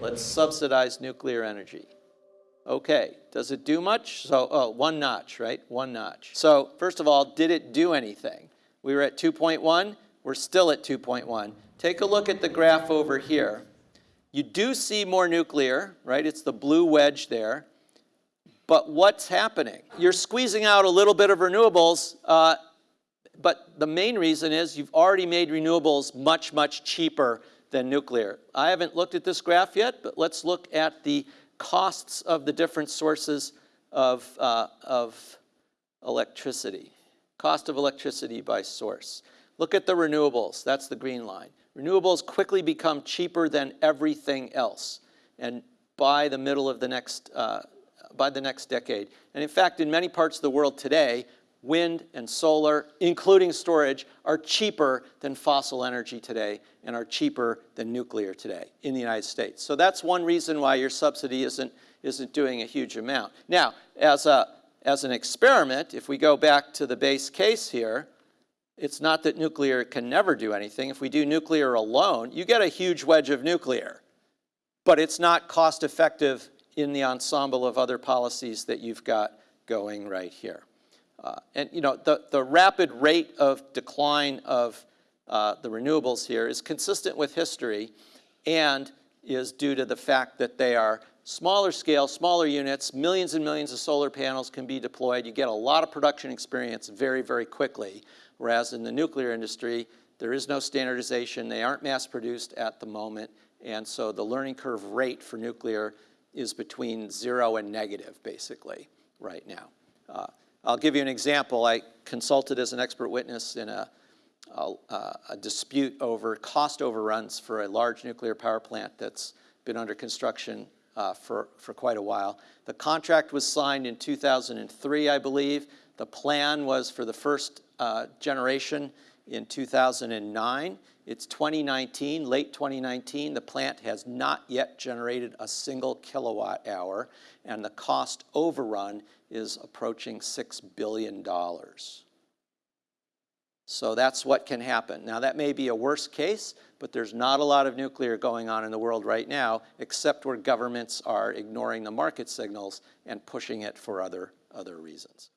Let's subsidize nuclear energy. Okay, does it do much? So, oh, one notch, right? One notch. So, first of all, did it do anything? We were at 2.1, we're still at 2.1. Take a look at the graph over here. You do see more nuclear, right? It's the blue wedge there. But what's happening? You're squeezing out a little bit of renewables, uh, but the main reason is you've already made renewables much, much cheaper than nuclear. I haven't looked at this graph yet, but let's look at the costs of the different sources of, uh, of electricity. Cost of electricity by source. Look at the renewables, that's the green line. Renewables quickly become cheaper than everything else. And by the middle of the next, uh, by the next decade. And in fact, in many parts of the world today, wind and solar, including storage, are cheaper than fossil energy today and are cheaper than nuclear today in the United States. So that's one reason why your subsidy isn't, isn't doing a huge amount. Now, as, a, as an experiment, if we go back to the base case here, it's not that nuclear can never do anything. If we do nuclear alone, you get a huge wedge of nuclear, but it's not cost effective in the ensemble of other policies that you've got going right here. Uh, and you know, the, the rapid rate of decline of uh, the renewables here is consistent with history and is due to the fact that they are smaller scale, smaller units, millions and millions of solar panels can be deployed. You get a lot of production experience very, very quickly. Whereas in the nuclear industry, there is no standardization. They aren't mass produced at the moment. And so the learning curve rate for nuclear is between zero and negative, basically, right now. Uh, I'll give you an example. I consulted as an expert witness in a, a, a, dispute over cost overruns for a large nuclear power plant that's been under construction uh, for, for quite a while. The contract was signed in 2003, I believe. The plan was for the first uh, generation in 2009. It's 2019, late 2019. The plant has not yet generated a single kilowatt hour, and the cost overrun is approaching $6 billion. So that's what can happen. Now that may be a worst case, but there's not a lot of nuclear going on in the world right now, except where governments are ignoring the market signals and pushing it for other, other reasons.